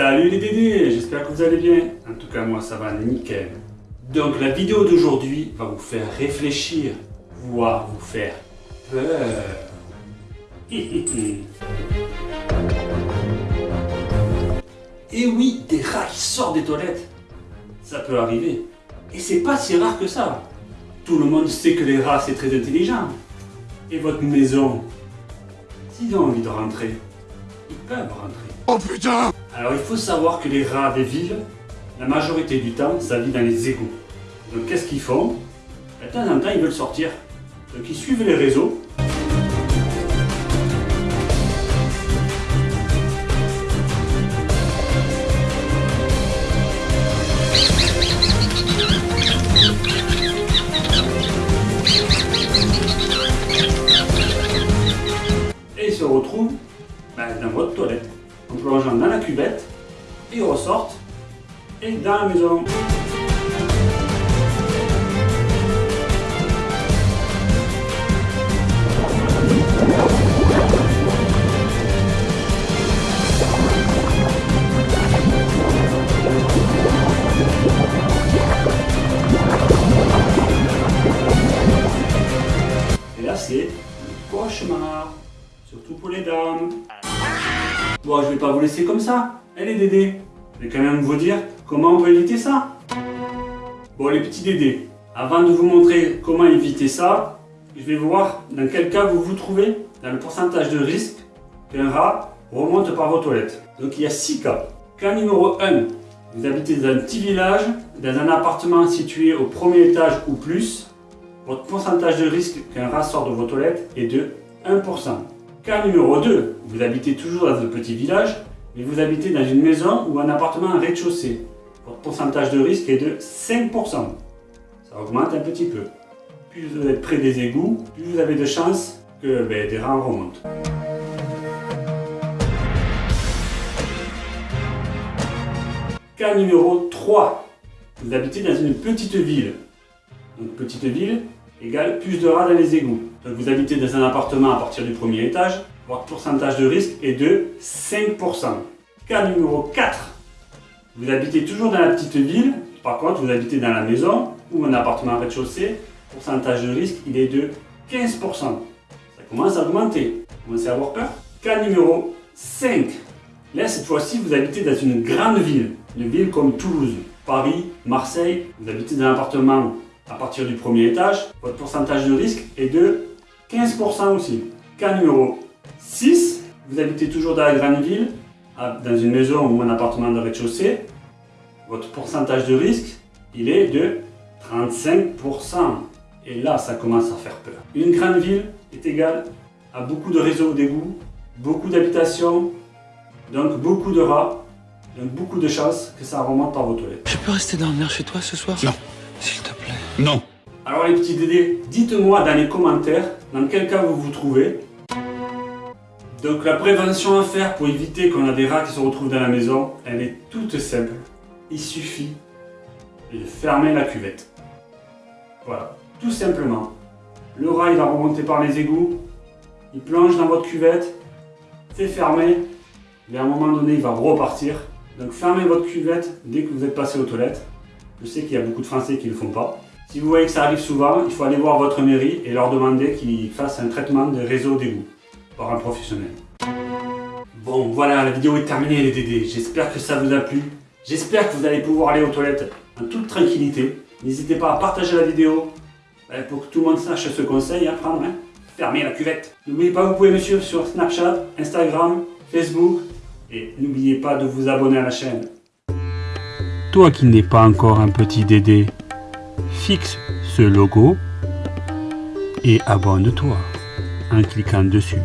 Salut les dédés, j'espère que vous allez bien. En tout cas, moi ça va nickel. Donc la vidéo d'aujourd'hui va vous faire réfléchir, voire vous faire peur. Et oui, des rats qui sortent des toilettes. Ça peut arriver. Et c'est pas si rare que ça. Tout le monde sait que les rats c'est très intelligent. Et votre maison, s'ils ont envie de rentrer, ils peuvent rentrer. Oh putain Alors il faut savoir que les rats des villes, la majorité du temps, ça vit dans les égouts. Donc qu'est-ce qu'ils font? De temps en temps, ils veulent sortir. Donc ils suivent les réseaux. Et ils se retrouvent ben, dans votre toilette, en plongeant dans la cuvette, et ils ressortent, et dans la maison. Et là, c'est le cauchemar, surtout pour les dames. Bon, je vais pas vous laisser comme ça. Allez, Dédé, je vais quand même vous dire comment on peut éviter ça. Bon, les petits Dédés, avant de vous montrer comment éviter ça, je vais voir dans quel cas vous vous trouvez dans le pourcentage de risque qu'un rat remonte par vos toilettes. Donc, il y a 6 cas. Cas numéro 1, vous habitez dans un petit village, dans un appartement situé au premier étage ou plus, votre pourcentage de risque qu'un rat sorte de vos toilettes est de 1%. Cas numéro 2, vous habitez toujours dans un petit village, mais vous habitez dans une maison ou un appartement en rez-de-chaussée. Votre pourcentage de risque est de 5%. Ça augmente un petit peu. Plus vous êtes près des égouts, plus vous avez de chances que ben, des rats remontent. Cas numéro 3, vous habitez dans une petite ville. Donc petite ville égale plus de rats dans les égouts. Donc vous habitez dans un appartement à partir du premier étage, votre pourcentage de risque est de 5%. Cas numéro 4, vous habitez toujours dans la petite ville, par contre vous habitez dans la maison ou un appartement à rez-de-chaussée, pourcentage de risque il est de 15%. Ça commence à augmenter. Vous commencez à avoir peur Cas numéro 5, là cette fois-ci vous habitez dans une grande ville, une ville comme Toulouse, Paris, Marseille, vous habitez dans un appartement à partir du premier étage, votre pourcentage de risque est de 15% aussi. Cas numéro 6, vous habitez toujours dans la grande ville, dans une maison ou un appartement de rez-de-chaussée, votre pourcentage de risque, il est de 35%. Et là, ça commence à faire peur. Une grande ville est égale à beaucoup de réseaux d'égouts, beaucoup d'habitations, donc beaucoup de rats, donc beaucoup de chances que ça remonte par vos toilettes. Je peux rester dormir chez toi ce soir? Non. S'il te plaît. Non. Alors les petits dédés, dites-moi dans les commentaires dans quel cas vous vous trouvez. Donc la prévention à faire pour éviter qu'on a des rats qui se retrouvent dans la maison, elle est toute simple. Il suffit de fermer la cuvette. Voilà, tout simplement. Le rat il va remonter par les égouts, il plonge dans votre cuvette, c'est fermé, mais à un moment donné il va repartir. Donc fermez votre cuvette dès que vous êtes passé aux toilettes. Je sais qu'il y a beaucoup de Français qui ne le font pas. Si vous voyez que ça arrive souvent, il faut aller voir votre mairie et leur demander qu'ils fassent un traitement des réseaux d'égout par un professionnel. Bon, voilà, la vidéo est terminée les dédés. J'espère que ça vous a plu. J'espère que vous allez pouvoir aller aux toilettes en toute tranquillité. N'hésitez pas à partager la vidéo ben, pour que tout le monde sache ce conseil à prendre. Hein. Fermez la cuvette. N'oubliez pas, vous pouvez me suivre sur Snapchat, Instagram, Facebook. Et n'oubliez pas de vous abonner à la chaîne. Toi qui n'es pas encore un petit dédé, fixe ce logo et abonne-toi en cliquant dessus.